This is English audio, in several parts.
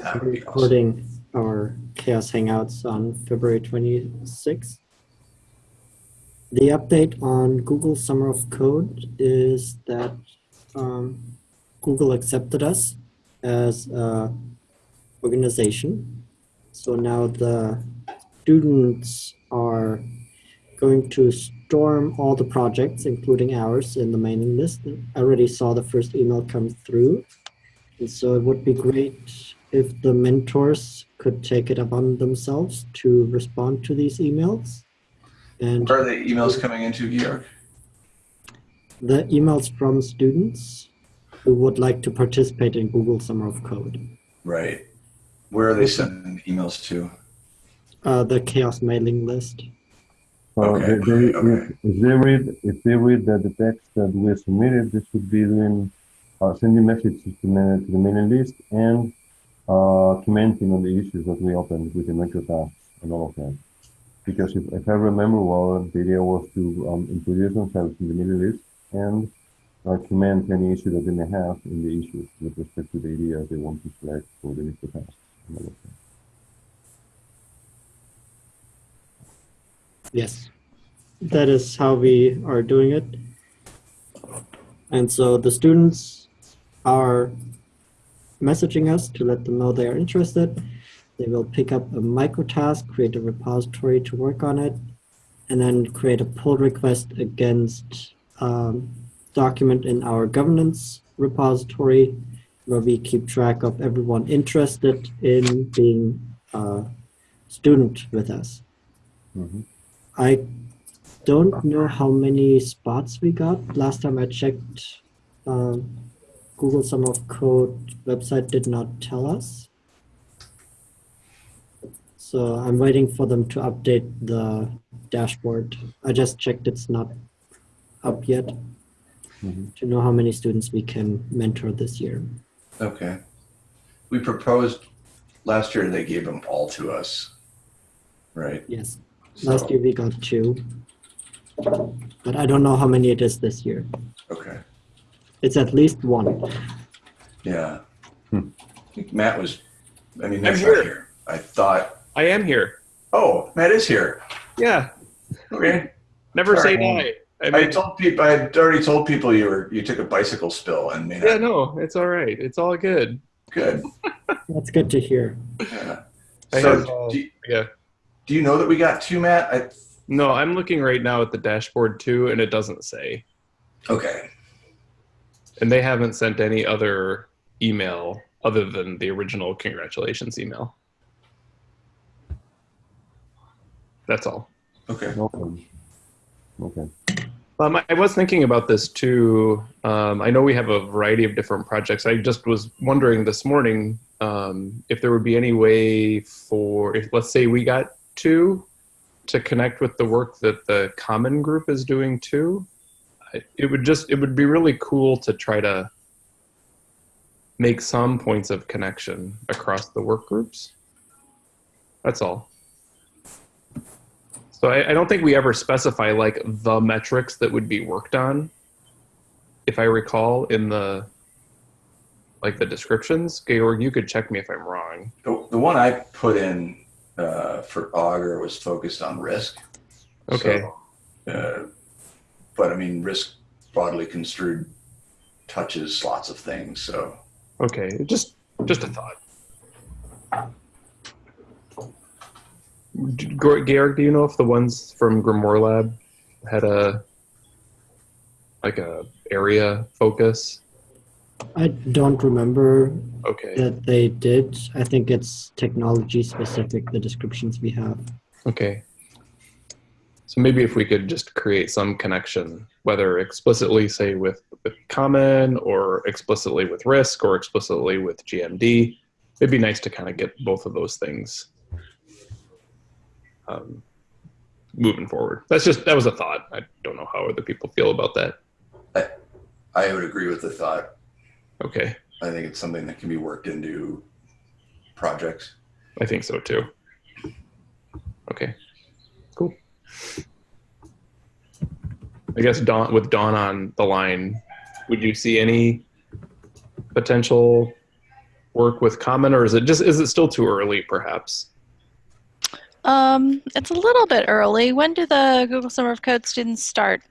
Would be awesome. recording our CHAOSS Hangouts on February 26th. The update on Google Summer of Code is that um, Google accepted us as a organization. So now the students are going to storm all the projects, including ours, in the mailing list. I already saw the first email come through. And so it would be great if the mentors could take it upon themselves to respond to these emails. And Where are the emails coming into, Georg? the emails from students who would like to participate in Google Summer of Code. Right. Where are they sending the emails to? Uh, the CHAOSS mailing list. So Okay, they, they, okay. If, if they read if they read the, the text that we submitted, they should be doing uh, sending messages to, the- to the mailing list and commenting on the issues that we opened with the micro tasks and all of that. Because if, if I remember well, the idea was to um, introduce themselves in the mailing list and uh, comment any issue that they may have in the issues with respect to the idea they want to select for the micro tasks and all of that. Yes, that is how we are doing it. And so the students are messaging us to let them know they are interested. They will pick up a micro task, create a repository to work on it, and then create a pull request against um, document in our governance repository where we keep track of everyone interested in being a student with us. Mhm. I don't know how many spots we got. Last time I checked, um, Google Summer of Code website did not tell us. So I'm waiting for them to update the dashboard. I just checked it's not up yet Mhm. to know how many students we can mentor this year. Okay. We proposed last year, and they gave them all to us. Right? Yes, So- last year we got two. But I don't know how many it is this year. Okay. It's at least one. Yeah. Hmm. I think Matt was, I mean, I'm Matt's here. here. I thought, I am here. oh, Matt is here. Yeah. Okay. Never say Sorry. die. I I told people, I had already told people you were, you took a bicycle spill and made yeah, it no, it's all right. It's all good. good. That's good to hear. Yeah. I So, have, uh, do, you, Yeah. do you know that we got two, Matt? I, No, I'm looking right now at the dashboard too, and it doesn't say. okay. And they haven't sent any other email other than the original congratulations email. That's all. Okay. Okay. Okay. Um, I was thinking about this too. Um, I know we have a variety of different projects. I just was wondering this morning um, if there would be any way for, if let's say we got two, to connect with the work that the common group is doing too. It would just, it would be really cool to try to make some points of connection across the work groups. That's all. So I, I don't think we ever specify like the metrics that would be worked on. If I recall in the like the descriptions, Georg, you could check me if I'm wrong. The, the one I put in uh, for Augur was focused on risk. Okay. So, uh, but I mean, risk broadly construed touches lots of things. So Okay, just just a thought. D- Gor- Georg, do you know if the ones from GrimoireLab had a like a area focus? I don't remember Okay. that they did. I think it's technology specific, the descriptions we have. Okay. So maybe if we could just create some connection, whether explicitly say with, with common or explicitly with risk or explicitly with GMD, it'd be nice to kind of get both of those things um, moving forward. That's just, that was a thought. I don't know how other people feel about that. I I would agree with the thought. Okay. I think it's something that can be worked into projects. I think so too. Okay. I guess Dawn, with Dawn on the line, would you see any potential work with Common, or is it just is it still too early, perhaps? Um, it's a little bit early. When do the Google Summer of Code students start?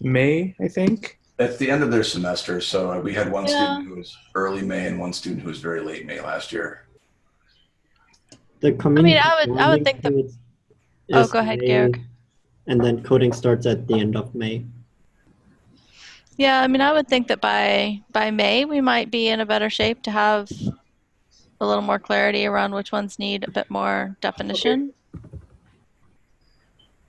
May, I think. At the end of their semester, so uh, we had one Yeah. student who was early May and one student who was very late May last year. The community I would- I would think the- period Oh, go ahead, May, Georg. And then coding starts at the end of May. Yeah, I mean, I would think that by by May we might be in a better shape to have a little more clarity around which ones need a bit more definition.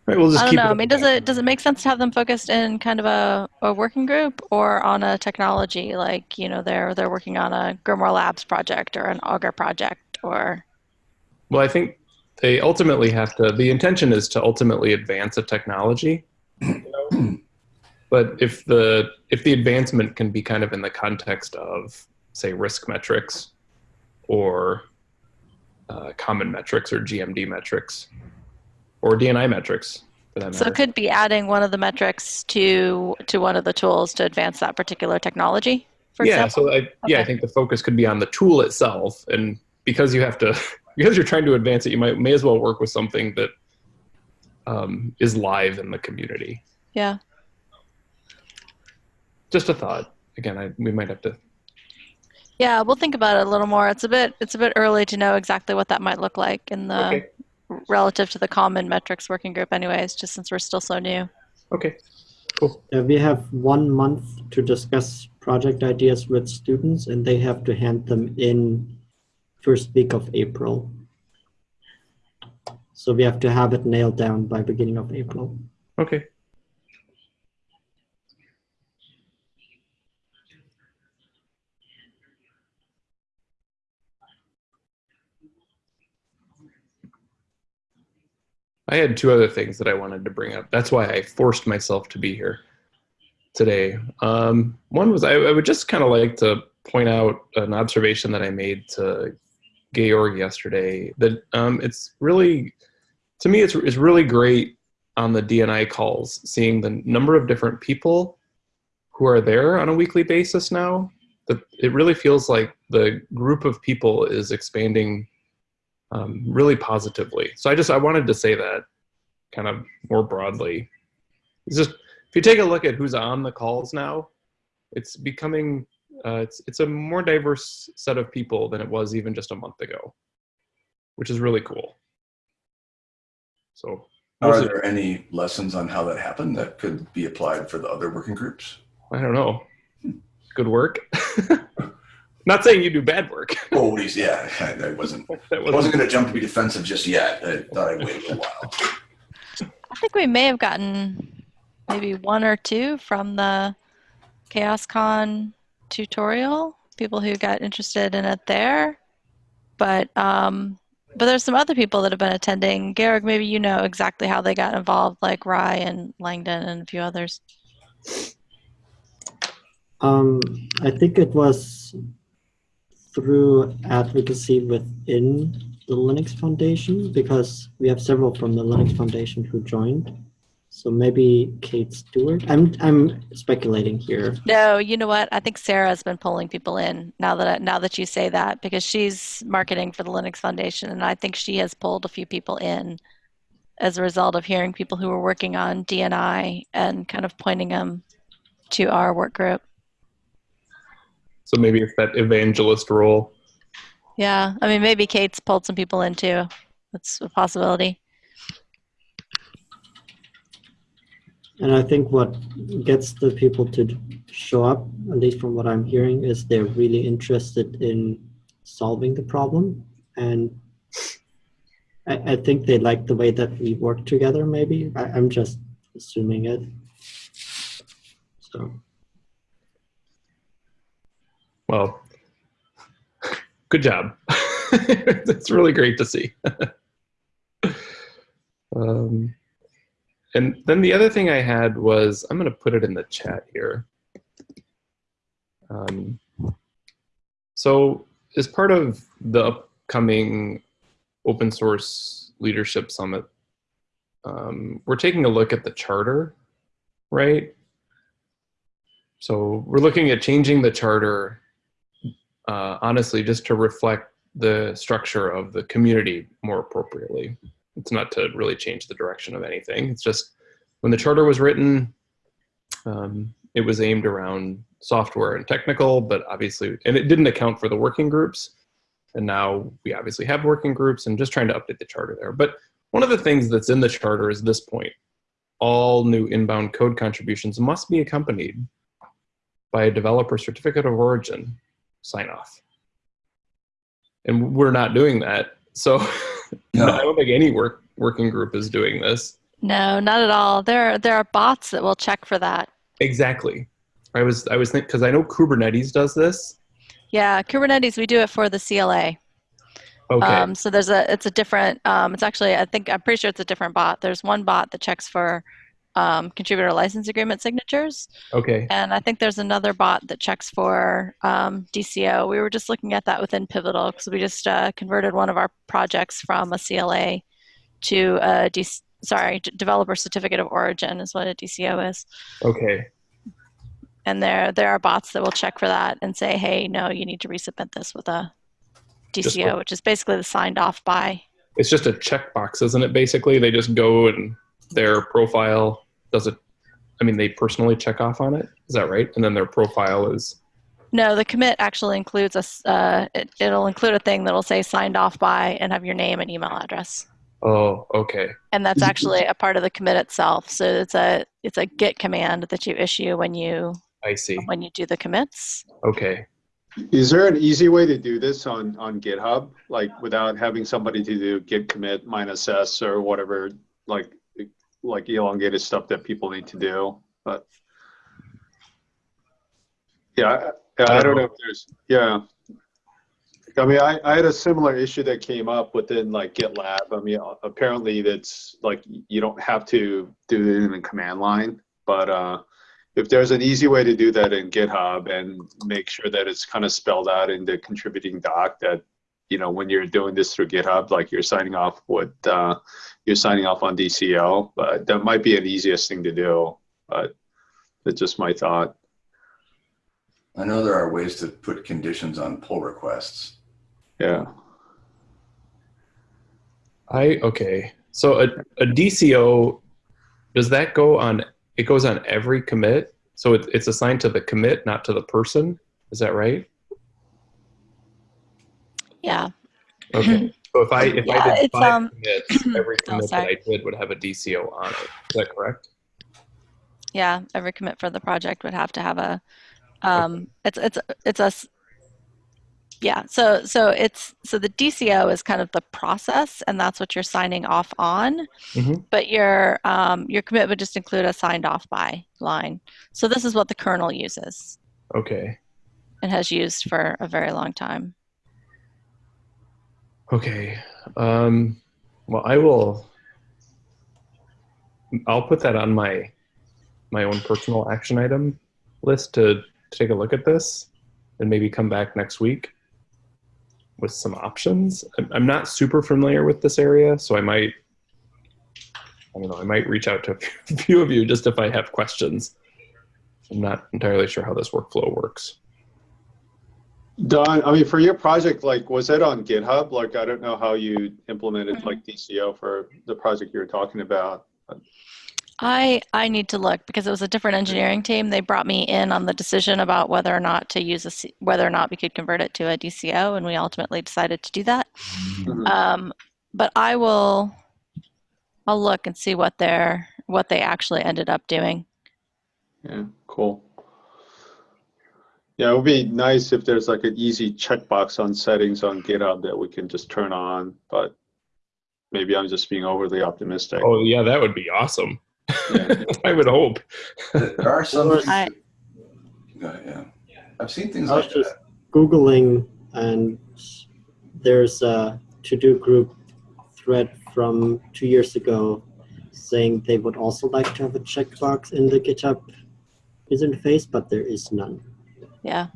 Right, we'll just I don't keep know. it I mean, does it does it make sense to have them focused in kind of a, a working group or on a technology like you know they're they're working on a Grimoire Labs project or an Augur project or Well, I think they ultimately have to. The intention is to ultimately advance a technology. you know? but if the if the advancement can be kind of in the context of say risk metrics or uh, common metrics or GMD metrics or DNI metrics so it could be adding one of the metrics to to one of the tools to advance that particular technology. For yeah, example. so I, yeah, I think the focus could be on the tool itself, and because you have to, because you're trying to advance it, you might may as well work with something that um, is live in the community. yeah. Just a thought. Again, I, we might have to. Yeah, we'll think about it a little more. It's a bit it's a bit early to know exactly what that might look like in the Okay. relative to the common metrics working group anyways, just since we're still so new. Okay. Cool. Uh, we have one month to discuss project ideas with students, and they have to hand them in first week of April. So we have to have it nailed down by beginning of April. Okay. I had two other things that I wanted to bring up. That's why I forced myself to be here today. Um, one was I, I would just kind of like to point out an observation that I made to Georg yesterday that um, it's really, to me, it's, it's really great on the DNI calls, seeing the number of different people who are there on a weekly basis now. That it really feels like the group of people is expanding um, really positively. So I just I wanted to say that kind of more broadly. It's just if you take a look at who's on the calls now, it's becoming uh, it's it's a more diverse set of people than it was even just a month ago, which is really cool. So Are Mostly- there any lessons on how that happened that could be applied for the other working groups? I don't know. Good work. Not saying you do bad work. Oh, yeah, I I wasn't, That I wasn't- wasn't going to jump to be defensive just yet. I thought I'd wait a while. I think we may have gotten maybe one or two from the CHAOSScon tutorial, people who got interested in it there. But um, but there's some other people that have been attending. Garrick, maybe you know exactly how they got involved, like Rye and Langdon and a few others. Um, I think it was through advocacy within the Linux Foundation because we have several from the Linux Foundation who joined. So maybe Kate Stewart. I'm I'm speculating here. No, you know what? I think Sarah's been pulling people in now that now that you say that because she's marketing for the Linux Foundation, and I think she has pulled a few people in as a result of hearing people who were working on DNI and kind of pointing them to our work group. So maybe it's that evangelist role. Yeah, I mean maybe Kate's pulled some people in too. That's a possibility. And I think what gets the people to show up, at least from what I'm hearing, is they're really interested in solving the problem. And I, I think they like the way that we work together, maybe. I, I'm just assuming it. So, Well, good job. it's really great to see. um, and then the other thing I had was I'm going to put it in the chat here. Um, so, as part of the upcoming open source leadership summit, um, we're taking a look at the charter, right? So we're looking at changing the charter uh, honestly just to reflect the structure of the community more appropriately. It's not to really change the direction of anything. It's just when the charter was written, um, it was aimed around software and technical, but obviously, and it didn't account for the working groups. And now we obviously have working groups and just trying to update the charter there. But one of the things that's in the charter is this point. All new inbound code contributions must be accompanied by a developer certificate of origin sign off. And we're not doing that. So No. I don't think any work working group is doing this. No, not at all. There, are, there are bots that will check for that. Exactly. I was I was thinking because I know Kubernetes does this. Yeah, Kubernetes, we do it for the CLA. Okay. Um, so there's a, it's a different, um, it's actually, I think, I'm pretty sure it's a different bot. There's one bot that checks for um, contributor license agreement signatures. okay. And I think there's another bot that checks for um, DCO. We were just looking at that within Pivotal because we just uh, converted one of our projects from a CLA to a D- sorry, d- developer certificate of origin is what a DCO is. Okay. And there there are bots that will check for that and say, hey, no, you need to resubmit this with a DCO, which is basically the signed off by. It's just a checkbox, isn't it? Basically, they just go and their profile does it. I mean, they personally check off on it. Is that right? And then their profile is No, the commit actually includes a. uh, it, it'll include a thing that'll say signed off by and have your name and email address. oh, okay. And that's actually a part of the commit itself. So it's a it's a git command that you issue when you I see. when you do the commits. Okay. Is there an easy way to do this on, on GitHub, like without having somebody to do git commit minus s or whatever, like, like elongated stuff that people need to do, but. Yeah, I, I don't know if there's, yeah. I mean, I, I had a similar issue that came up within like GitLab. I mean, apparently that's like, you don't have to do it in the command line, but, uh, if there's an easy way to do that in GitHub and make sure that it's kind of spelled out in the contributing doc that, you know, when you're doing this through GitHub, like you're signing off with, uh, you're signing off on DCO, but that might be an easiest thing to do. But that's just my thought. I know there are ways to put conditions on pull requests. Yeah. I okay. So a, a DCO does that go on? It goes on every commit. So it, it's assigned to the commit, not to the person. Is that right? Yeah. Okay. So if I if Yeah, I did five um, commits, every oh, commit that. I did would have a DCO on it. Is that correct? Yeah. Every commit for the project would have to have a um it's it's it's a s- yeah so so it's so the dco is kind of the process and that's what you're signing off on Mhm. but your um, your commit would just include a signed off by line so this is what the kernel uses Okay. and has used for a very long time Okay. Um, well, I will. I'll put that on my my own personal action item list to take a look at this, and maybe come back next week with some options. I'm, I'm not super familiar with this area, so I might. I don't know. I might reach out to a few of you just if I have questions. I'm not entirely sure how this workflow works. Dawn, I mean, for your project, like, was it on GitHub? Like, I don't know how you implemented like DCO for the project you were talking about. i i need to look because it was a different engineering team they brought me in on the decision about whether or not to use a C- whether or not we could convert it to a dco and we ultimately decided to do that Mhm. Um, but I will, I'll look and see what they're, what they actually ended up doing. Yeah, cool. Yeah, it would be nice if there's like an easy checkbox on settings on GitHub that we can just turn on, but maybe I'm just being overly optimistic. Oh yeah, that would be awesome. Yeah. I would hope. There are some. Well, I- that- Go ahead, yeah. I've seen things I was like just that. Googling, and there's a TODO Group thread from two years ago saying they would also like to have a checkbox in the GitHub user interface, but there is none. Yeah.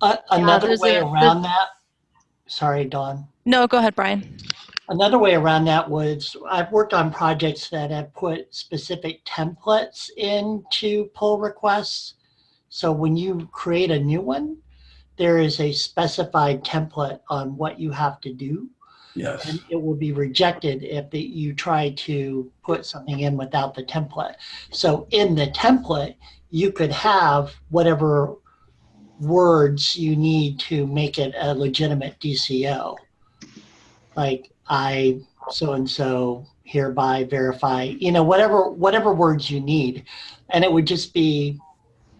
Uh, another there's way a- around that, sorry, Dawn. No, go ahead, Brian. Another way around that was I've worked on projects that have put specific templates into pull requests. So when you create a new one, there is a specified template on what you have to do. Yes. And it will be rejected if the, you try to put something in without the template. So in the template, you could have whatever words you need to make it a legitimate DCO. Like I so and so hereby verify, you know, whatever whatever words you need. And it would just be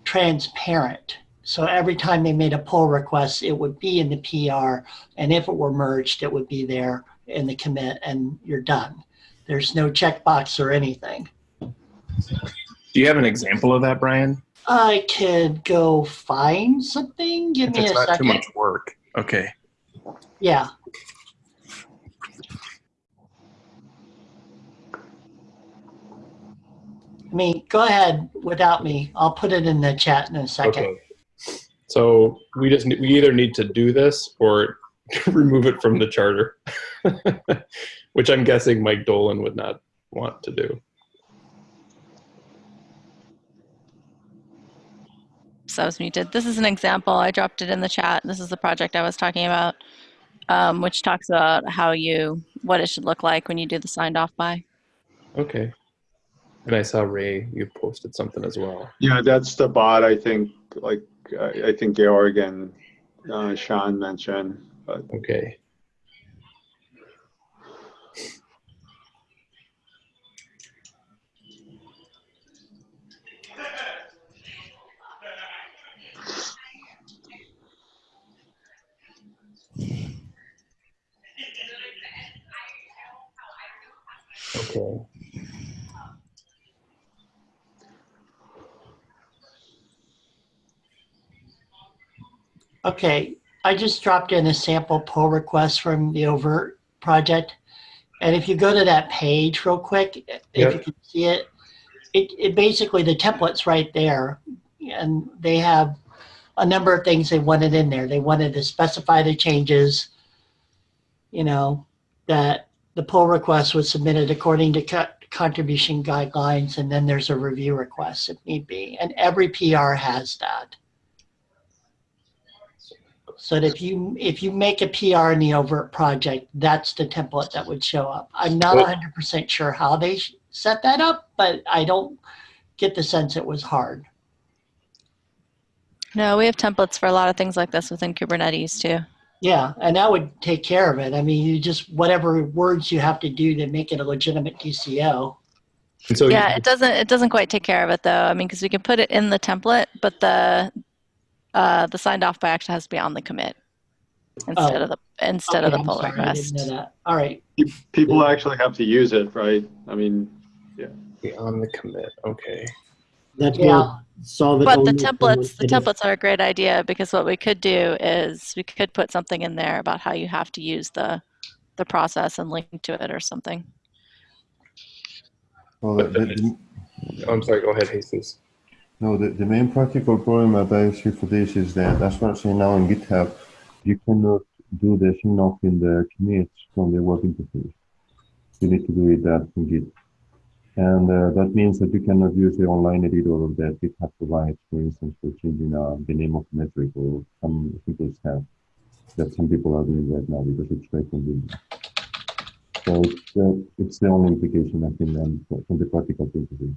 transparent. So every time they made a pull request, it would be in the PR. And if it were merged, it would be there in the commit and you're done. There's no checkbox or anything. Do you have an example of that, Brian? I could go find something. Give If me it's a not too second. much work. Okay. Yeah. I mean, go ahead without me. I'll put it in the chat in a second. Okay. So we just we either need to do this or remove it from the charter, which I'm guessing Mike Dolan would not want to do. So I was muted. This is an example. I dropped it in the chat. This is the project I was talking about, um, which talks about how you, what it should look like when you do the signed off by. Okay. And I saw Ray, you posted something as well. Yeah, that's the bot, I think, like, I, I think Georg and uh, Sean mentioned. But Okay. Okay. Okay, I just dropped in a sample pull request from the oVirt project. And if you go to that page real quick, if Yep. you can see it, it, it basically, the template's right there. And they have a number of things they wanted in there. They wanted to specify the changes, you know, that the pull request was submitted according to co- contribution guidelines, and then there's a review request if need be. And every PR has that. So that if you if you make a PR in the oVirt project, that's the template that would show up. I'm not 100% sure how they set that up, but I don't get the sense it was hard. No, we have templates for a lot of things like this within Kubernetes too. Yeah, and that would take care of it. I mean, you just whatever words you have to do to make it a legitimate DCO. And so yeah, it doesn't it doesn't quite take care of it though. I mean, because we can put it in the template, but the uh, the signed off by action has to be on the commit instead Oh. of the instead of the pull sorry, request. All right. people actually have to use it, right? I mean, yeah. be on the commit. Okay. That Yeah. will solve it. But the only if someone templates, the templates are a great idea because what we could do is we could put something in there about how you have to use the the process and link to it or something. Oh, well, the, the, Oh, I'm sorry. Go ahead, Jesus. no, the, the main practical problem that I see for this is that, as far as I now in GitHub, you cannot do the sign off in the commits from the web interface. You need to do it that in Git. And uh, that means that you cannot use the online editor that GitHub provides, for instance, for changing uh, the name of metric or some simple stuff that some people are doing right now because it's very convenient. So it's, uh, it's the only implication I think um, from the practical point of view.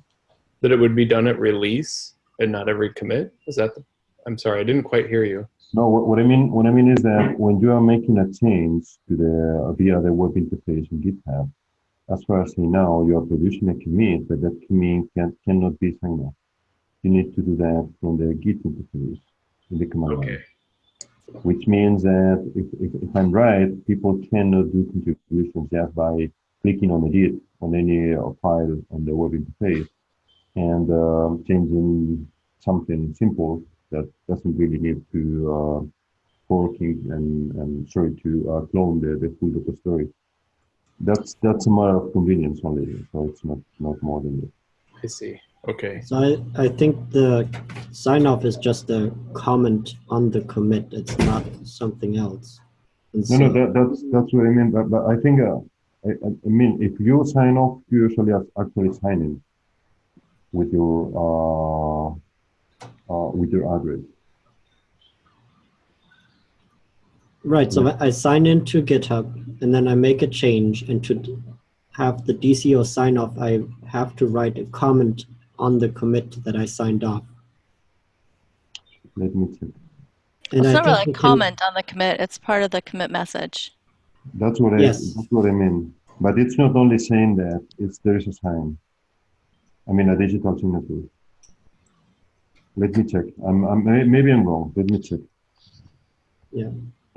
That it would be done at release and not every commit. Is that? The, I'm sorry, I didn't quite hear you. No, what, what I mean, what I mean is that when you are making a change to the via the web interface in GitHub, as far as I know, you are producing a commit, but that commit can, cannot be signed off. You need to do that from the Git interface in the command line, which means that if, if, if I'm right, people cannot do contributions just by clicking on edit on any uh, file on the web interface and um, changing something simple that doesn't really need to uh, forking and, and sorry to uh, clone the, the full data story. That's that's a matter of convenience only, so it's not not more than that. I see. Okay. So I, I think the sign off is just a comment on the commit. It's not something else. And No, no, that, that's that's what I mean. But, but I think uh, I, I I mean if you sign off, you usually are actually signing with your uh, uh, with your address. Right. So I sign into GitHub and then I make a change and to have the DCO sign off, I have to write a comment on the commit that I signed off. Let me check. And it's I not really a comment on the commit. It's part of the commit message. That's what I that's what I mean. But it's not only saying that, it's there is a sign. I mean a digital signature. Let me check. I'm, I'm maybe I'm wrong. Let me check.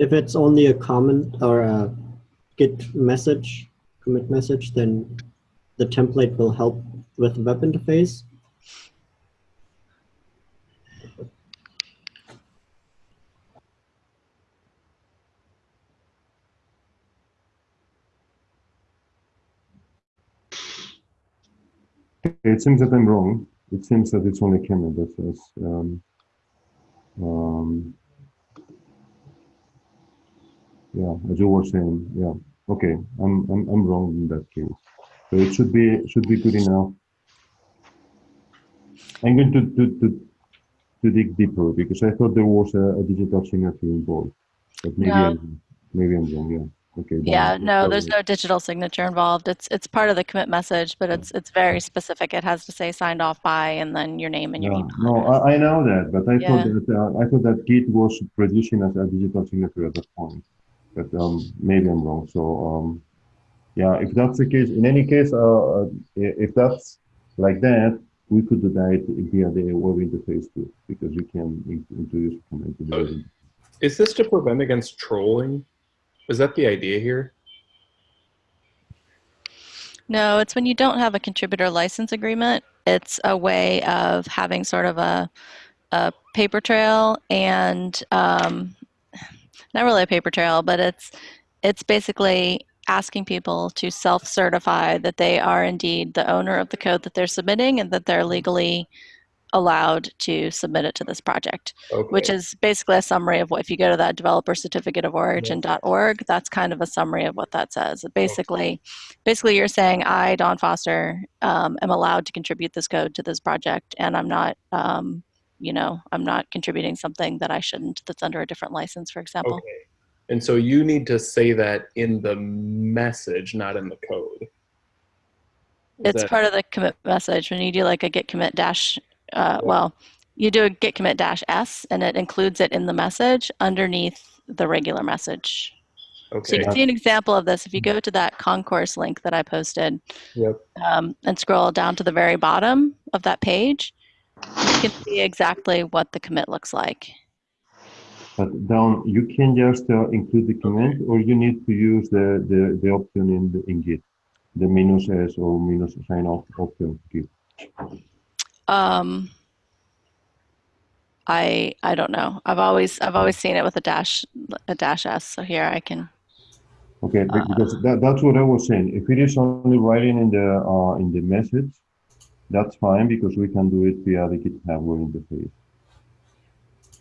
If it's only a comment or a Git message, commit message, then the template will help with the web interface. It seems that I'm wrong. It seems that it's only Kemet that says. Um, um, yeah, as you were saying. Yeah. Okay, I'm I'm I'm wrong in that case. So it should be should be good enough. I'm going to to to, to dig deeper because I thought there was a, a digital signature involved, but maybe No. I'm, maybe I'm wrong. Yeah. Okay. Yeah, no, there's no digital signature involved. It's it's part of the commit message, but it's it's very specific. It has to say signed off by and then your name and your Yeah, email. no. I, I know that, but I Yeah. thought that uh, I thought that Git was producing as a digital signature at that point. But um, maybe I'm wrong. So um, yeah, if that's the case, in any case, uh, uh, if that's like that, we could do that via the web interface too, because we can introduce a comment to the web interface. Is this to prevent against trolling? Is that the idea here? No, it's when you don't have a contributor license agreement. It's a way of having sort of a, a paper trail and um, not really a paper trail, but it's it's basically asking people to self-certify that they are indeed the owner of the code that they're submitting and that they're legally allowed to submit it to this project Okay. which is basically a summary of what if you go to that developer certificate of origin.org that's kind of a summary of what that says. Basically basically you're saying i Dawn Foster um, am allowed to contribute this code to this project and i'm not um, you know i'm not contributing something that i shouldn't that's under a different license for example Okay. And so you need to say that in the message, not in the code. Is it's part of the commit message when you do like a git commit dash uh, well you do a git commit dash s and it includes it in the message underneath the regular message Okay. So you can see an example of this if you go to that concourse link that I posted Yep. um, and scroll down to the very bottom of that page. You can see exactly what the commit looks like. But down, you can just uh, include the comment, or you need to use the the, the option in the, in Git, the minus s or minus sign off option. Git. Um, I I don't know. I've always I've always seen it with a dash a dash s. So here I can. Okay, be- because that, that's what I was saying. If it is only writing in the uh, in the message, that's fine because we can do it via the GitHub web interface.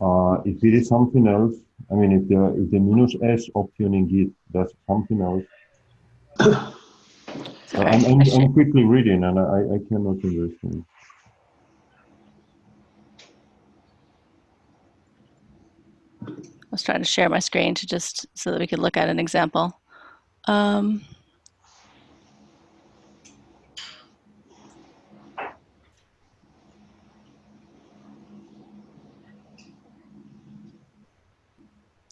Uh, if it is something else, I mean, if the if the minus s option in Git does something else, Sorry, I'm, I I'm, I'm quickly reading and I, I cannot understand. I was trying to share my screen to just so that we could look at an example. Um,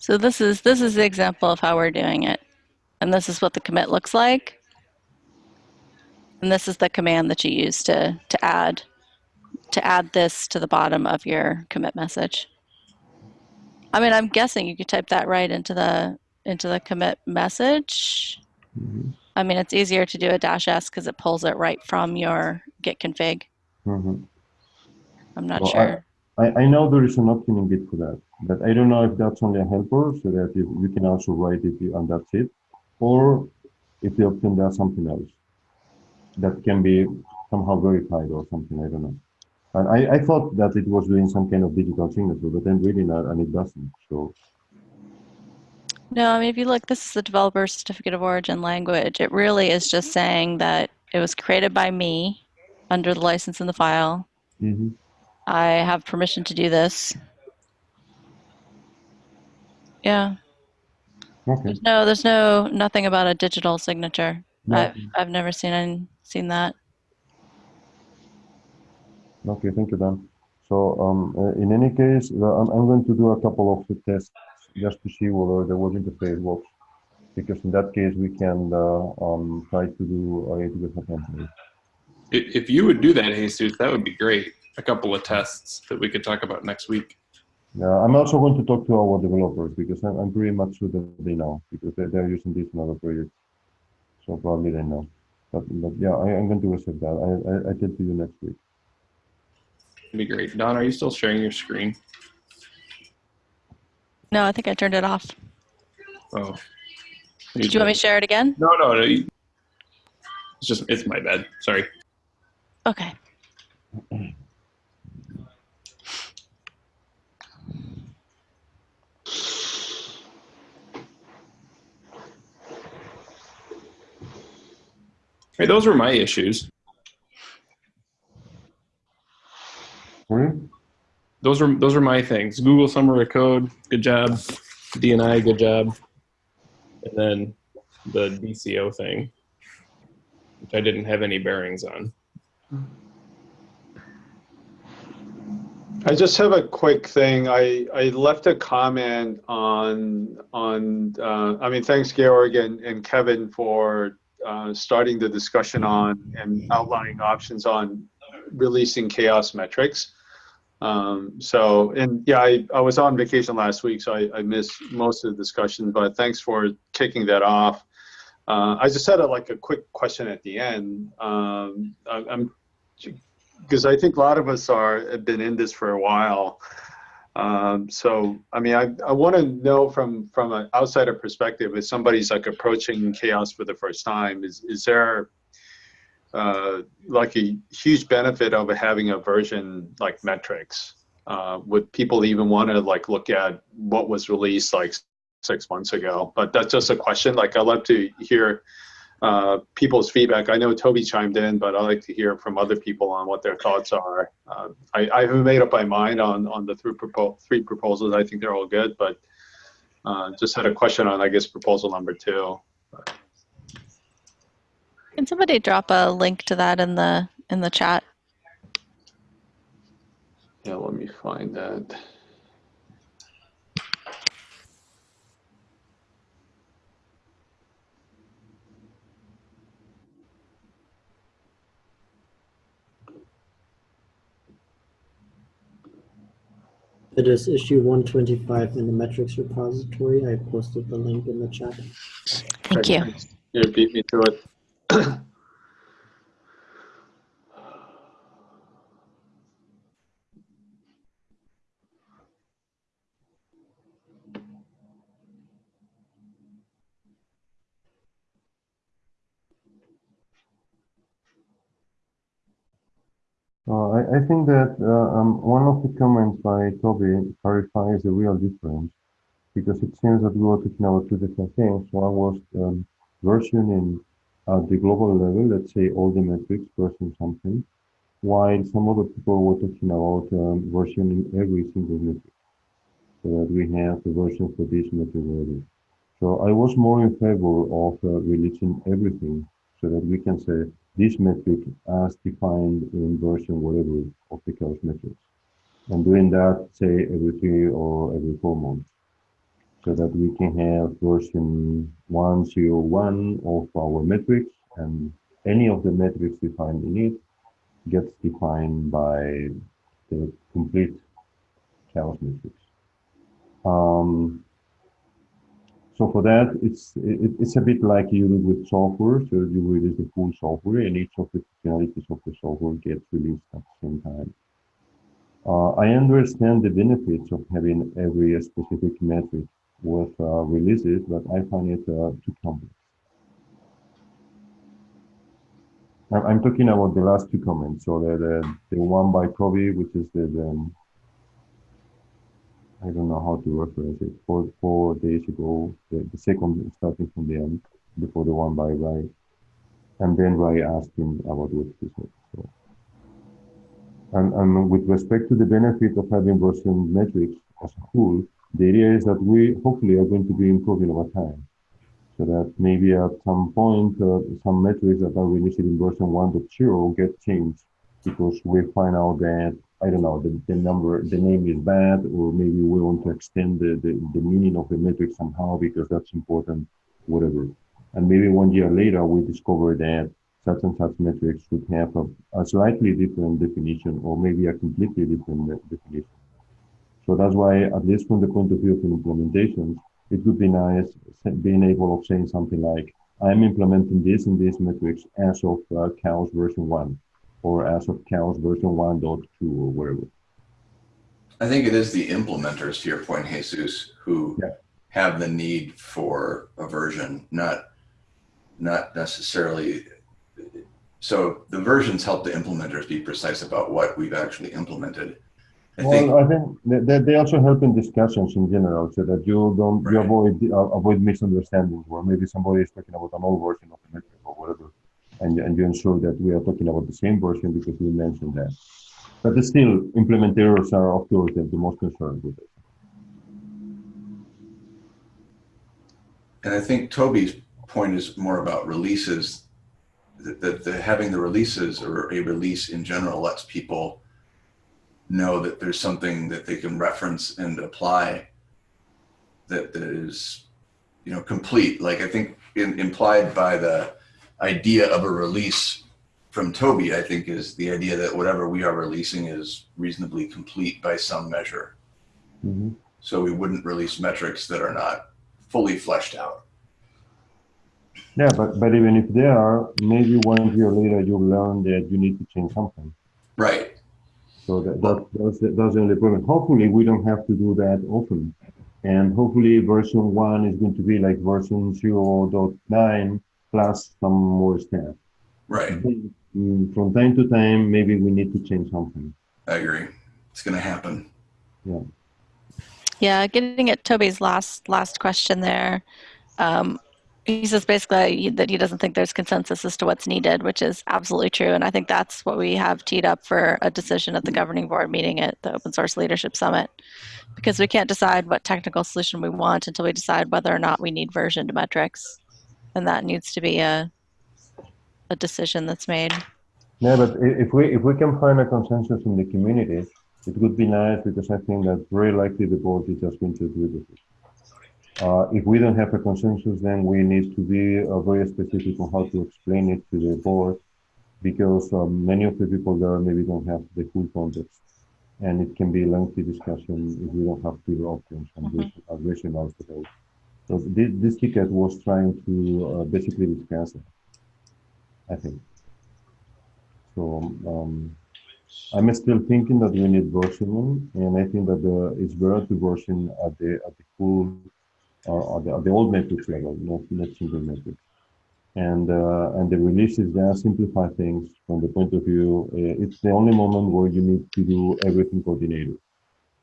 so this is this is the example of how we're doing it, and this is what the commit looks like. And this is the command that you use to to add to add this to the bottom of your commit message. I mean, I'm guessing you could type that right into the into the commit message. Mhm. I mean, it's easier to do a dash s because it pulls it right from your git config. Mhm. I'm not Well, sure. I, I know there is an option in Git for that, but I don't know if that's only a helper so that you, you can also write it and that's it, or if the option does something else that can be somehow verified or something. I don't know. And I, I thought that it was doing some kind of digital signature, but I'm reading that and it doesn't. So No, I mean, if you look, this is the developer certificate of origin language. It really is just saying that it was created by me under the license in the file. mhm. I have permission to do this. Yeah, Okay. there's no, there's no, nothing about a digital signature. No. I've, I've never seen, any- seen that. Okay, thank you, Dan. So um, uh, in any case, uh, I'm, I'm going to do a couple of the tests just to see whether the web interface works. Because in that case, we can uh, um, try to do a AWS template. If you would do that, Jesus, that would be great. A couple of tests that we could talk about next week. Yeah, I'm also going to talk to our developers because I'm, I'm pretty much sure that they know because they, they're using this in other projects. So probably they know. But, but yeah, I, I'm going to accept that. I, I, I tell to you next week. It'd be great. Dawn, are you still sharing your screen? No, I think I turned it off. Oh. Did you want me to share it again? No, no, no. It's just, it's my bad. Sorry. Okay. Hey, those were my issues. Sorry? Those are those are my things. Google Summer of Code, good job. DNI, good job. And then the DCO thing, which I didn't have any bearings on. I just have a quick thing. I, I left a comment on, on, uh, I mean, thanks Georg and, and Kevin for, uh, starting the discussion on and outlining options on releasing CHAOSS metrics. Um, so, and yeah, I, I was on vacation last week, so I, I missed most of the discussion, but thanks for kicking that off. Uh, I just had a, like a quick question at the end. Um, I, I'm because I think a lot of us are have been in this for a while. Um, so, I mean, I, I want to know from from an outsider perspective, if somebody's like approaching CHAOSS for the first time, is is there uh, like a huge benefit of having a version like metrics? Uh, would people even want to like look at what was released like six months ago? But that's just a question. Like, I'd love to hear uh, people's feedback. I know Toby chimed in, but I like to hear from other people on what their thoughts are. Uh, I, I haven't made up my mind on on the three, propo- three proposals. I think they're all good, but uh, just had a question on, I guess, proposal number two. Can somebody drop a link to that in the in the chat? Yeah, let me find that. It is issue 125 in the metrics repository. I posted the link in the chat. Thank you. You beat me to it. Uh, I, think that uh, um, one of the comments by Toby clarifies the real difference because it seems that we were talking about two different things. One was um, versioning at the global level, let's say all the metrics version something, while some other people were talking about um, versioning every single metric so that we have the version for this metric. So I was more in favor of uh, releasing everything so that we can say this metric as defined in version whatever of the CHAOSS metrics. And doing that, say, every three or every four months, so that we can have version 101 of our metrics, and any of the metrics defined in it gets defined by the complete CHAOSS metrics. Um, so for that, it's it, it's a bit like you do with software. So you release the full software, and each of the functionalities of the software gets released at the same time. Uh, I understand the benefits of having every specific metric with uh, releases, but I find it uh, too complex. I'm, talking about the last two comments. So the the, the one by Kobe, which is the, the I don't know how to reference it. Four four days ago, the, the second starting from the end, before the one by Ray, and then Ray asking about what he said. So And, and with respect to the benefit of having version metrics as a whole, the idea is that we hopefully are going to be improving over time. So that maybe at some point, uh, some metrics that are released in version 1.0 get changed because we find out that, I don't know, the, the number, the name is bad, or maybe we want to extend the, the, the meaning of the metric somehow because that's important, whatever. And maybe one year later, we discover that such and such metrics should have a, a slightly different definition or maybe a completely different definition. So that's why, at least from the point of view of implementations, it would be nice being able of saying something like, I'm implementing this and these metrics as of uh, CHAOSS version 1 or as of CHAOSS version 1.2 or whatever. I think it is the implementers, to your point, Jesus, who Yeah. have the need for a version, not not necessarily. So the versions help the implementers be precise about what we've actually implemented. I think Well, I think that that they also help in discussions in general, so that you don't you avoid uh, avoid misunderstandings, where maybe somebody is talking about an old version of the metric or whatever, and and you ensure that we are talking about the same version because we mentioned that. But still, implementers are of course the, most concerned with it. And I think Toby's point is more about releases. That, that the, having the releases or a release in general lets people know that there's something that they can reference and apply that, that is, you know, complete. Like I think in, implied by the idea of a release from Toby, I think is the idea that whatever we are releasing is reasonably complete by some measure. Mhm. So we wouldn't release metrics that are not fully fleshed out. Yeah, but but even if they are, maybe one year later you learn that you need to change something. Right. So that, that that's, the- that's the only problem. Hopefully, we don't have to do that often. And hopefully, version one is going to be like version 0.9 plus some more stuff. Right. Mm, From time to time, maybe we need to change something. I agree. It's going to happen. Yeah, getting at Toby's last last question there. Um, he says basically that he doesn't think there's consensus as to what's needed, which is absolutely true. And I think that's what we have teed up for a decision at the governing board meeting at the Open Source Leadership Summit. Because we can't decide what technical solution we want until we decide whether or not we need versioned metrics. And that needs to be a a decision that's made. Yeah, but if we if we can find a consensus in the community, it would be nice because I think that very likely the board is just going to agree with it. Uh, if we don't have a consensus, then we need to be uh, very specific on how to explain it to the board, because um, many of the people there maybe don't have the full context, and it can be a lengthy discussion if we don't have clear options and of those. So this, this ticket was trying to uh, basically discuss it, I think. So um, I'm still thinking that we need versioning, and I think that the, it's better to version at the at the full uh, at, the, at the old metrics level, not not single. And uh, and the releases there simplify things from the point of view. Uh, it's the only moment where you need to do everything coordinated.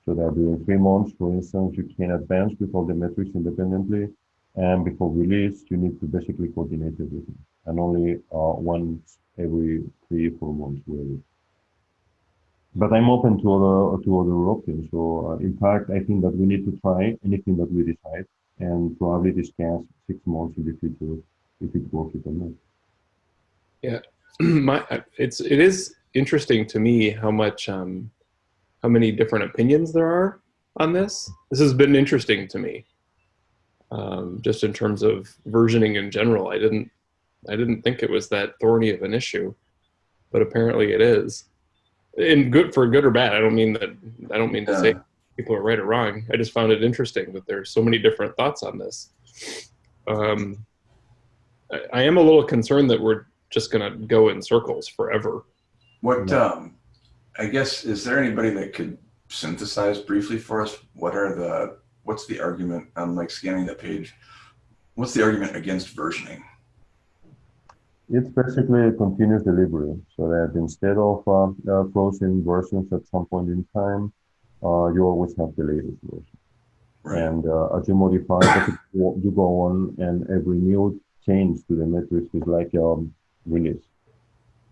So that during three months, for instance, you can advance with all the metrics independently, and before release, you need to basically coordinate everything, and only uh, once every three four months, really but I'm open to other to other options. So uh, in fact, I think that we need to try anything that we decide and probably discuss six months in the future if it works or not. Yeah, my it's it is interesting to me how much um how many different opinions there are on this. This has been interesting to me. Um just in terms of versioning in general i didn't i didn't think it was that thorny of an issue but apparently it is. In good for good or bad i don't mean that i don't mean to say people are right or wrong. I just found it interesting that there's so many different thoughts on this. Um I, I am a little concerned that we're just going to go in circles forever. What, um, I guess, is there anybody that could synthesize briefly for us? What are the, what's the argument? I'm like scanning the page. What's the argument against versioning? It's basically a continuous delivery, so that instead of uh, uh, frozen versions at some point in time, uh, you always have the latest version. Right. And uh, as you modify, you you go on, and every new change to the metrics is like um, release.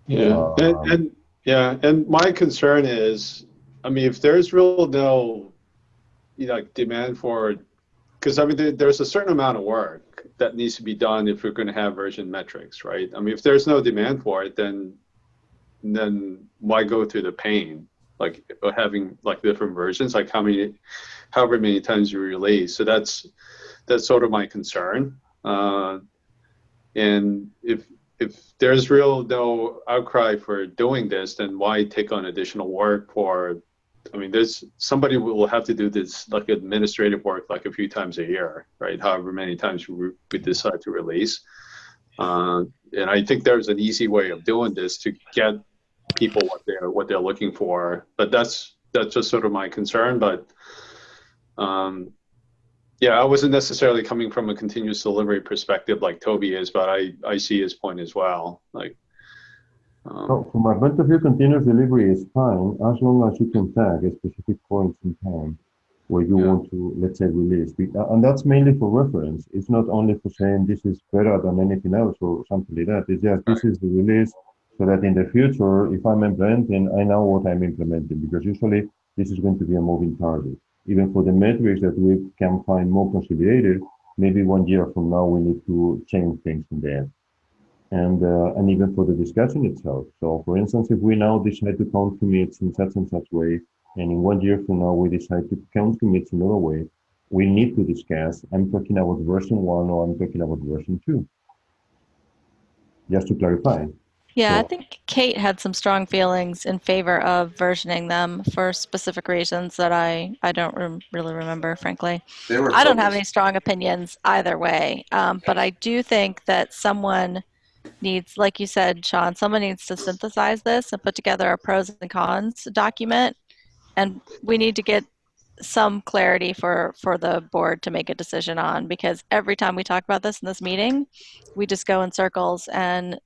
Yeah, and, and Yeah, and my concern is, I mean, if there's real no, you know, demand for, because I mean, there, there's a certain amount of work that needs to be done if we're going to have version metrics, right? I mean, if there's no demand for it, then then why go through the pain, like having like different versions, like how many, however many times you release. So that's that's sort of my concern. Uh, and if if there's real no outcry for doing this, then why take on additional work for? I mean, there's somebody will have to do this like administrative work like a few times a year, right? However many times we, we decide to release. Uh, and I think there's an easy way of doing this to get people what they're what they're looking for. But that's that's just sort of my concern. But um, yeah, I wasn't necessarily coming from a continuous delivery perspective like Toby is, but I, I see his point as well. Like, um, So from my point of view, continuous delivery is fine as long as you can tag a specific points in time where you Yeah. want to, let's say, release. Uh, And that's mainly for reference. It's not only for saying this is better than anything else or something like that. It's just this is the release so that in the future, if I'm implementing, I know what I'm implementing because usually this is going to be a moving target. Even for the metrics that we can find more consolidated, maybe one year from now we need to change things in there and uh, and even for the discussion itself. So, for instance, if we now decide to count commits in such and such way, and in one year from now we decide to count commits in another way, we need to discuss. I'm talking about version one or I'm talking about version two. Just to clarify. Yeah, I think Kate had some strong feelings in favor of versioning them for specific reasons that I, I don't rem- really remember, frankly. I don't have any strong opinions either way, um, but I do think that someone needs, like you said, Sean, someone needs to synthesize this and put together a pros and cons document, and we need to get some clarity for for the board to make a decision on because every time we talk about this in this meeting, we just go in circles and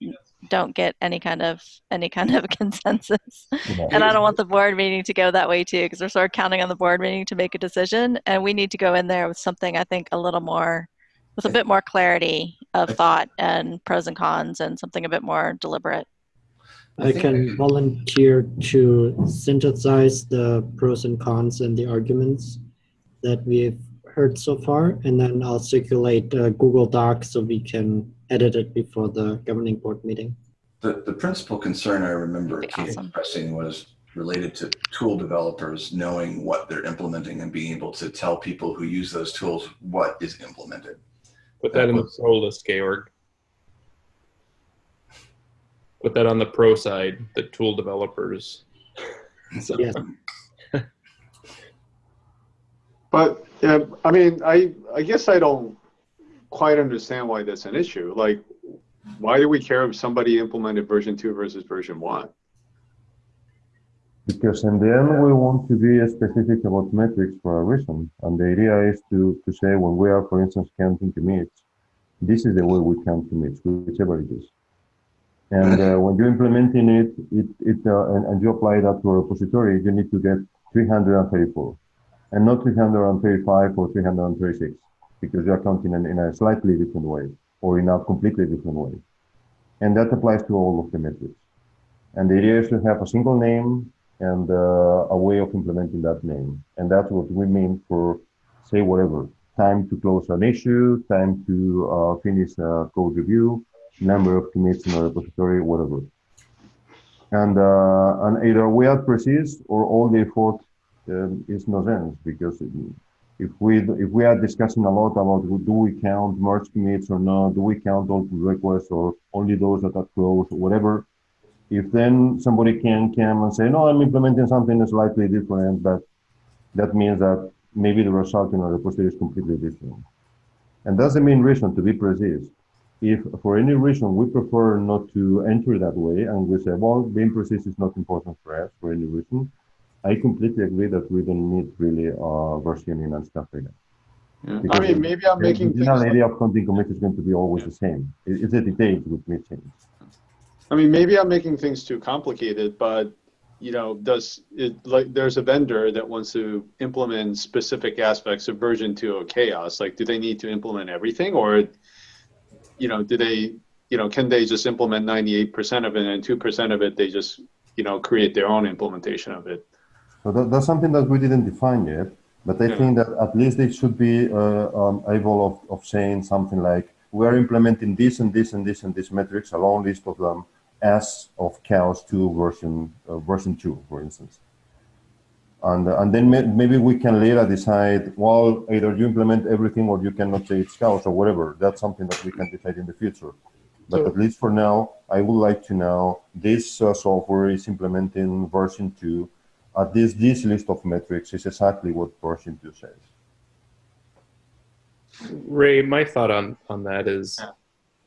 don't get any kind of any kind of consensus. You know. And I don't want the board meeting to go that way too, because we're sort of counting on the board meeting to make a decision. And we need to go in there with something I think a little more, with a bit more clarity of thought and pros and cons and something a bit more deliberate. I can volunteer to synthesize the pros and cons and the arguments that we've heard so far, and then I'll circulate uh, Google Docs so we can edit it before the governing board meeting. The, the principal concern I remember That'd awesome. expressing was related to tool developers knowing what they're implementing and being able to tell people who use those tools what is implemented. Put that in the pro list, Georg. Put that on the pro side, the tool developers. So, Yes. But yeah, I mean, I I guess I don't quite understand why that's an issue. Like, why do we care if somebody implemented version two versus version one? Because in the end, we want to be specific about metrics for a reason. And the idea is to, to say when we are, for instance, counting commits, this is the way we count commits, whichever it is. And uh, when you're implementing it, it, it uh, and, and you apply that to a repository, you need to get 334 and not 335 or 336 because you're counting in, in a slightly different way or in a completely different way. And that applies to all of the metrics. And the idea is to have a single name and uh, a way of implementing that name. And that's what we mean for, say, whatever time to close an issue, time to uh, finish a code review, number of commits in a repository, whatever. And, uh, and either we are precise or all the effort um, is no sense because if we if we are discussing a lot about do we count merge commits or not, do we count all pull requests or only those that are closed, or whatever, if then somebody can come and say, no, I'm implementing something slightly different, but that means that maybe the result in a repository is completely different. And that's the main reason to be precise. If for any reason we prefer not to enter that way and we say, well, being precise is not important for us for any reason, I completely agree that we don't need really uh, versioning and stuff like that. I mean, maybe I'm The making things. general like- idea of counting commits is going to be always the same. Is it- It's the details which may change. I mean, maybe I'm making things too complicated, but you know, does it like there's a vendor that wants to implement specific aspects of version two of CHAOSS? Like, do they need to implement everything, or you know, do they, you know, can they just implement 98% of it and 2% of it they just you know, create their own implementation of it. So that, that's something that we didn't define yet, but I Yeah. think that at least they should be uh, um, able of, of saying something like, we are implementing this and this and this and this metrics, a long list of them, as of CHAOSS 2 version, uh, version 2, for instance. And, uh, and then may, maybe we can later decide, well, either you implement everything or you cannot say it's CHAOSS or whatever. That's something that we can decide in the future. But So- at least for now, I would like to know this uh, software is implementing version 2 at this this list of metrics is exactly what version 2 says. Ray, my thought on on that is,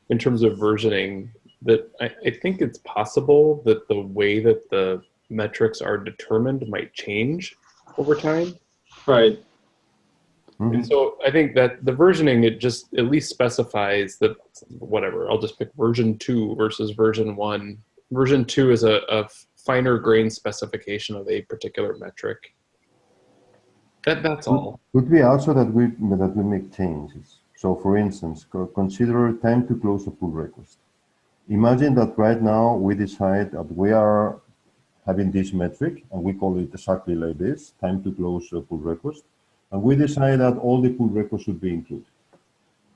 in terms of versioning, that I, I think it's possible that the way that the metrics are determined might change over time. Right. Mhm. And so I think that the versioning it just at least specifies that whatever I'll just pick version two versus version one. Version two is a, a finer grain specification of a particular metric. That that's all. Could be also that we that we make changes. So, for instance, consider time to close a pull request. Imagine that right now we decide that we are having this metric, and we call it exactly like this: time to close a pull request, and we decide that all the pull requests should be included.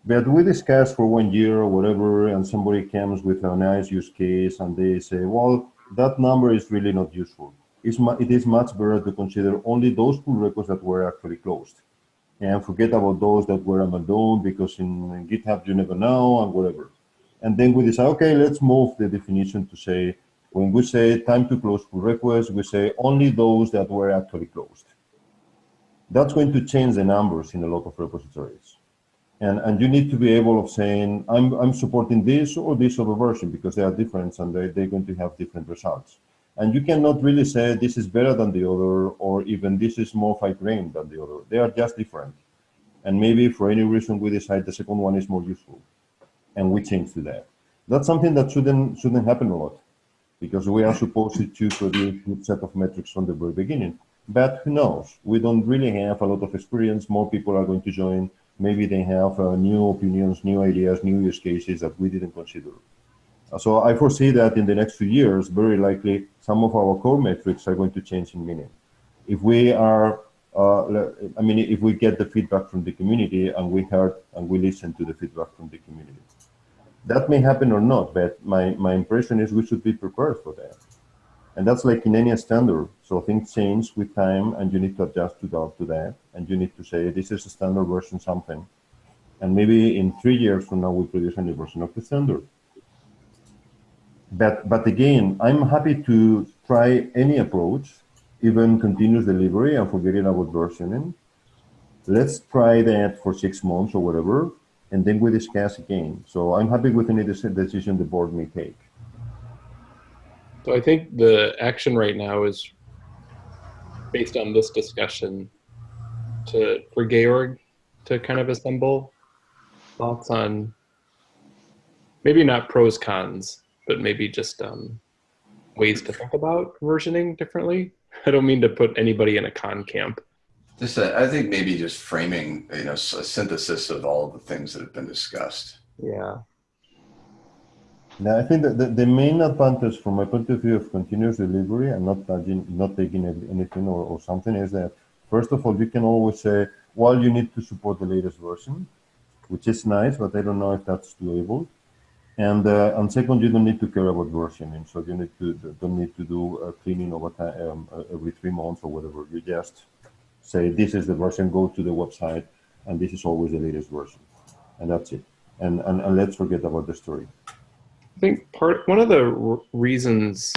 But we discuss for one year or whatever, and somebody comes with a nice use case, and they say, "Well, that number is really not useful." It's it is much better to consider only those pull requests that were actually closed and forget about those that were abandoned because in GitHub you never know and whatever. And then we decide, okay, let's move the definition to say, when we say time to close pull requests, we say only those that were actually closed. That's going to change the numbers in a lot of repositories. And, and you need to be able of saying, I'm, I'm supporting this or this other version because they are different and they, they're going to have different results. And you cannot really say this is better than the other, or even this is more fine grained than the other. They are just different. And maybe for any reason we decide the second one is more useful, and we change to that. That's something that shouldn't shouldn't happen a lot, because we are supposed to produce a good set of metrics from the very beginning. But who knows? We don't really have a lot of experience. More people are going to join. Maybe they have uh, new opinions, new ideas, new use cases that we didn't consider. So I foresee that in the next few years, very likely, some of our core metrics are going to change in meaning. If we are, uh, I mean, if we get the feedback from the community and we heard and we listen to the feedback from the community, that may happen or not. But my my impression is we should be prepared for that, and that's like in any standard. So things change with time, and you need to adjust to that. To that, and you need to say this is a standard version something, and maybe in three years from now we produce a new version of the standard but but again, I'm happy to try any approach, even continuous delivery and forgetting about versioning. Let's try that for six months or whatever, and then we discuss again. So I'm happy with any decision the board may take. So I think the action right now is based on this discussion to for Georg to kind of assemble thoughts on maybe not pros cons, but maybe just um, ways to think about versioning differently. I don't mean to put anybody in a con camp. Just, uh, I think maybe just framing, you know, a synthesis of all the things that have been discussed. Yeah. Now, I think that the, the main advantage from my point of view of continuous delivery and not not taking anything or, or something is that, first of all, you can always say, well, you need to support the latest version, which is nice, but I don't know if that's doable. And, uh, and second, you don't need to care about versioning, so you need to don't need to do cleaning over time um, every three months or whatever. You just say this is the version, go to the website, and this is always the latest version, and that's it. And and, and let's forget about the story. I think part one of the r- reasons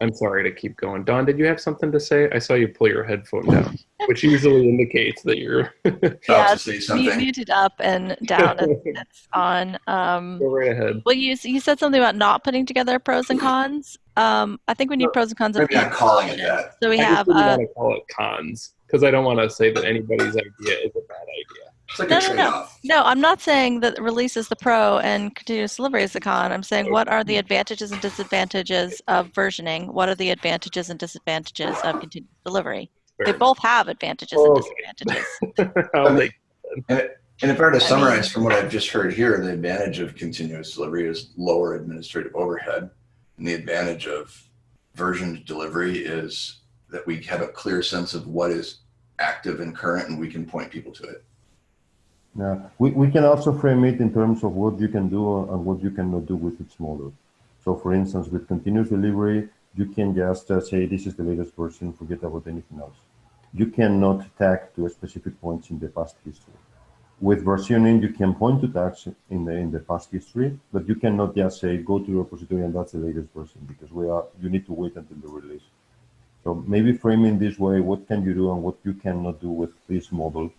I'm sorry to keep going. Dawn, did you have something to say? I saw you pull your headphone down, which usually indicates that you're Yeah, to say Mu- something. muted up and down. and it's on. Um, go right ahead. well, you you said something about not putting together pros and cons. Um, I think we need pros and cons. Maybe not each calling it option. that. So we I just have. didn't Uh, want to call it cons because I don't want to say that anybody's idea is a bad idea. It's like No, a no, no. trade-off. no, I'm not saying that release is the pro and continuous delivery is the con. I'm saying what are the mm-hmm. advantages and disadvantages of versioning? What are the advantages and disadvantages of continuous delivery? They both have advantages and oh. disadvantages. I'll take- um, And if I were to I summarize mean- from what I've just heard here, the advantage of continuous delivery is lower administrative overhead. And the advantage of version delivery is that we have a clear sense of what is active and current and we can point people to it. Yeah, we, we can also frame it in terms of what you can do and what you cannot do with its model. So for instance, with continuous delivery, you can just uh, say, this is the latest version, forget about anything else. You cannot tag to a specific points in the past history. With versioning, you can point to tags in the, in the past history, but you cannot just say, go to the repository and that's the latest version because we are, you need to wait until the release. So maybe framing this way, what can you do and what you cannot do with this model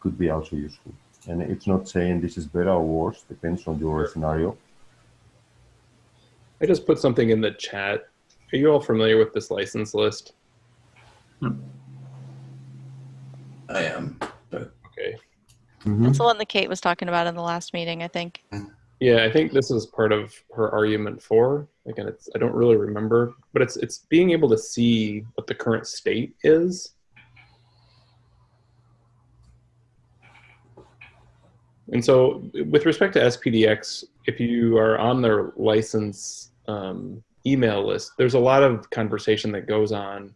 could be also useful. And it's not saying this is better or worse, depends on your scenario. I just put something in the chat. Are you all familiar with this license list? I am, but Okay. Mhm. That's the one that Kate was talking about in the last meeting, I think. Yeah, I think this is part of her argument for. Again, it's I don't really remember, but it's it's being able to see what the current state is. And so, with respect to SPDX, if you are on their license um, email list, there's a lot of conversation that goes on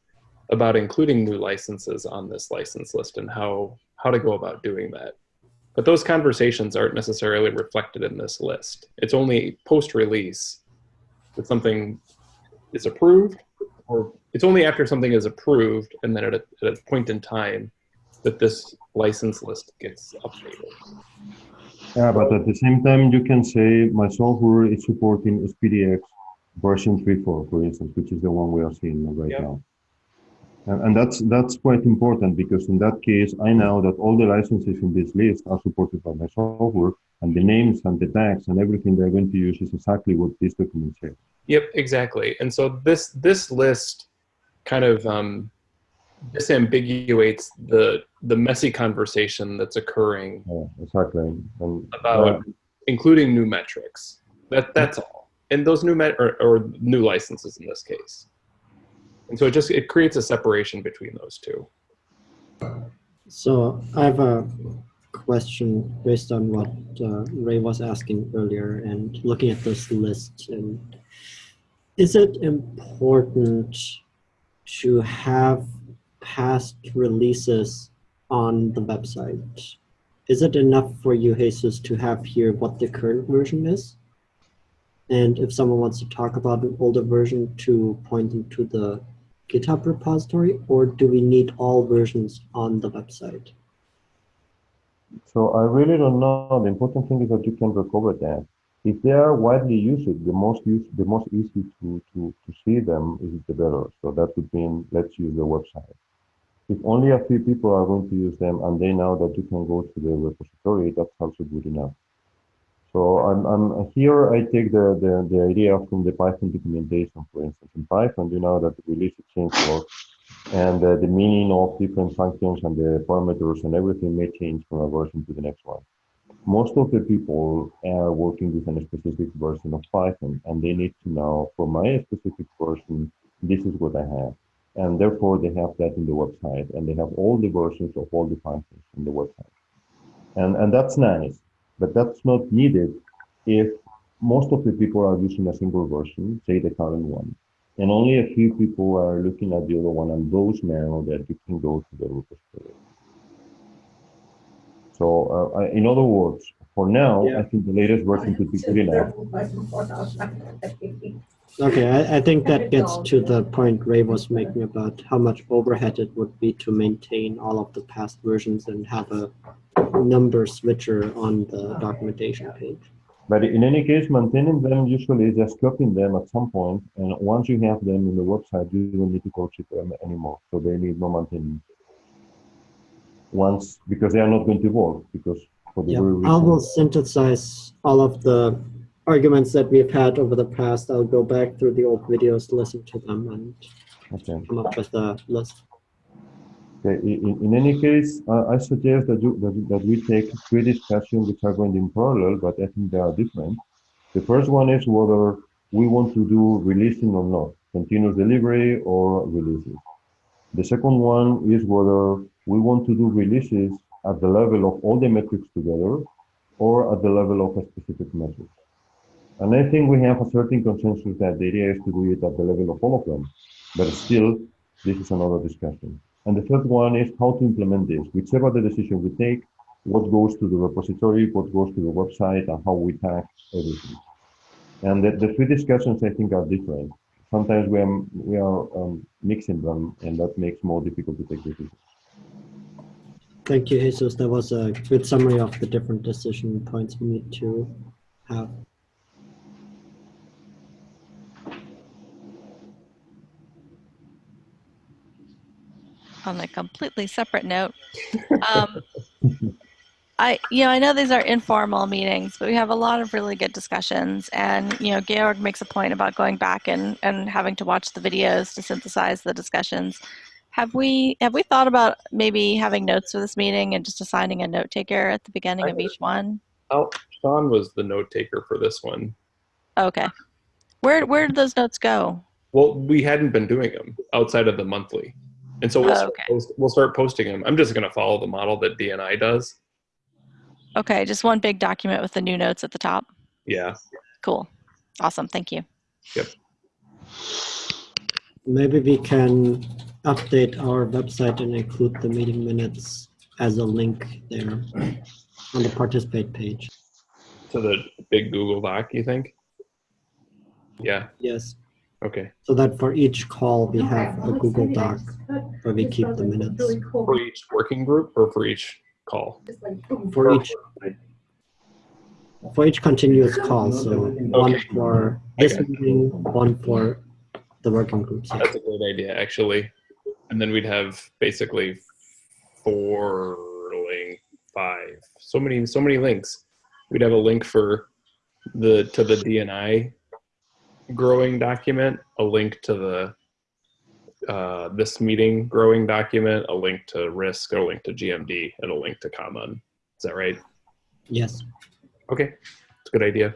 about including new licenses on this license list and how how to go about doing that. But those conversations aren't necessarily reflected in this list. It's only post-release that something is approved, or it's only after something is approved and then at a, at a point in time that this license list gets updated. Yeah, but at the same time, you can say my software is supporting SPDX version 3.4, for instance, which is the one we are seeing right Yep. now. And, and that's that's quite important because in that case, I know that all the licenses in this list are supported by my software, and the names and the tags and everything they're going to use is exactly what this document says. Yep, exactly. And so this this list kind of um, disambiguates the the messy conversation that's occurring Yeah, exactly. And, about uh, including new metrics. That that's all. And those new met or, or new licenses in this case. And so it just it creates a separation between those two. So I have a question based on what uh, Ray was asking earlier and looking at this list. And is it important to have past releases on the website? Is it enough for you, Jesus, to have here what the current version is? And if someone wants to talk about an older version, to point them to the GitHub repository, or do we need all versions on the website? So I really don't know. The important thing is that you can recover them. If they are widely used, the most use, the most easy to, to, to see them is the better. So that would mean let's use the website. If only a few people are going to use them and they know that you can go to the repository, that's also good enough. So I'm, I'm here. I take the, the, the idea from the Python documentation, for instance. In Python, you know that the release change work and uh, the meaning of different functions and the parameters and everything may change from a version to the next one. Most of the people are working with a specific version of Python and they need to know for my specific version, this is what I have. And therefore they have that in the website and they have all the versions of all the functions in the website. And, and that's nice, but that's not needed if most of the people are using a single version, say the current one and only a few people are looking at the other one, and those know that you can go to the repository. So, uh, in other words, for now, I think the latest version could be good enough. Okay, I, I think that gets to the point Ray was making about how much overhead it would be to maintain all of the past versions and have a number switcher on the documentation page. But in any case, maintaining them usually is just copying them at some point, and once you have them in the website, you don't need to coach it them anymore. So they need no maintenance. Once, because they are not going to evolve, because for the Yeah, very I will synthesize all of the arguments that we've had over the past. I'll go back through the old videos, listen to them, and Okay. come up with a list. Okay, in, in- any case, uh, I suggest that, you, that, that we take three discussions which are going in parallel, but I think they are different. The first one is whether we want to do releasing or not, continuous delivery or releasing. The second one is whether we want to do releases at the level of all the metrics together or at the level of a specific metric. And I think we have a certain consensus that the idea is to do it at the level of all of them. But still, this is another discussion. And the third one is how to implement this. Whichever the decision we take, what goes to the repository, what goes to the website, and how we tag everything. And the, the three discussions, I think, are different. Sometimes we are, we are um, mixing them, and that makes more difficult to take decisions. Thank you, Jesus. That was a good summary of the different decision points we need to have. On a completely separate note. Um, I, you know, I know these are informal meetings, but we have a lot of really good discussions. And you know, Georg makes a point about going back and and having to watch the videos to synthesize the discussions. Have we have we thought about maybe having notes for this meeting and just assigning a note taker at the beginning of each one? Oh, Sean was the note taker for this one. Okay, where where did those notes go? Well, we hadn't been doing them outside of the monthly, and so we'll, Oh, start okay. post, we'll start posting them. I'm just going to follow the model that D&I does. Okay, just one big document with the new notes at the top. Yeah, Cool, awesome, thank you. Yep. Maybe we can update our website and include the meeting minutes as a link there on the participate page. to the big Google Doc. You think? Yeah. Yes, Okay. so that for each call we have a Google Doc where we keep the minutes. For each working group or for each call? For each for each continuous call, so one for this meeting, one for the working groups. yeah. That's a great idea, actually. And then we'd have basically four link, five, so many, so many links. We'd have a link for the to the D&I growing document, a link to the uh, this meeting growing document, a link to risk, a link to GMD, and a link to common. Is that right? Yes. Okay, it's a good idea.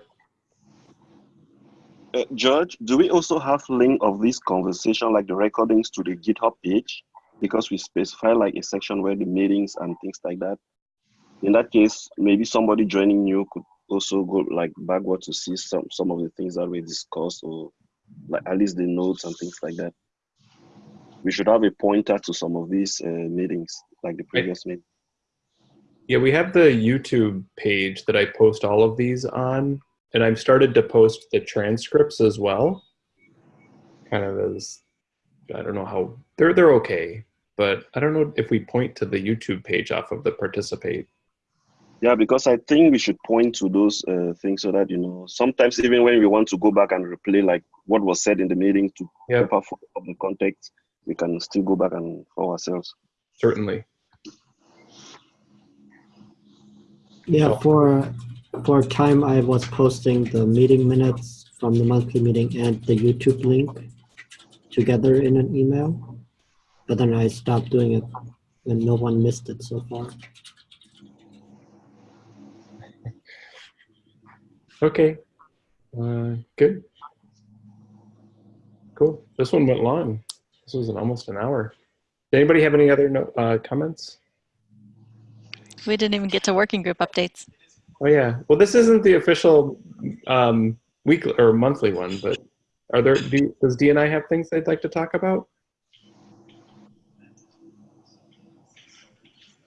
Uh, George, do we also have link of this conversation, like the recordings, to the GitHub page? Because we specify like a section where the meetings and things like that. In that case, maybe somebody joining new could also go like backward to see some some of the things that we discussed, or like at least the notes and things like that. We should have a pointer to some of these uh, meetings, like the previous meeting. Yeah, we have the YouTube page that I post all of these on, and I've started to post the transcripts as well. Kind of as I don't know how they're they're okay, but I don't know if we point to the YouTube page off of the participate. Yeah, because I think we should point to those uh, things so that you know sometimes even when we want to go back and replay like what was said in the meeting to Yep. proper follow up the context, we can still go back and for ourselves. Certainly. Yeah, for for time I was posting the meeting minutes from the monthly meeting and the YouTube link together in an email. But then I stopped doing it and no one missed it so far. Okay. Uh, good. Cool. This one went long. This was an, almost an hour. Did anybody have any other no, uh, comments? We didn't even get to working group updates. Oh yeah. Well, this isn't the official um, weekly or monthly one, but are there? Do, does D&I have things they'd like to talk about?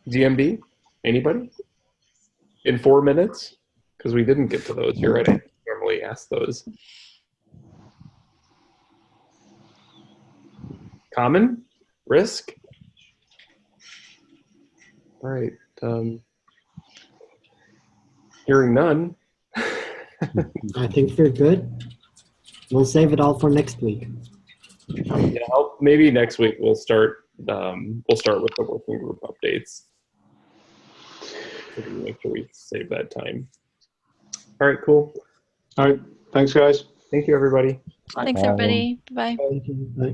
GMD? Anybody? In four minutes? Because we didn't get to those. You're right. I normally ask those. Common? Risk? All right. Um, hearing none. I think we're good. We'll save it all for next week. Yeah, I'll, maybe next week we'll start. Um, we'll start with the working group updates. Make sure we save that time. All right, cool. All right, thanks, guys. Thank you, everybody. Thanks, everybody. Bye-bye. Bye.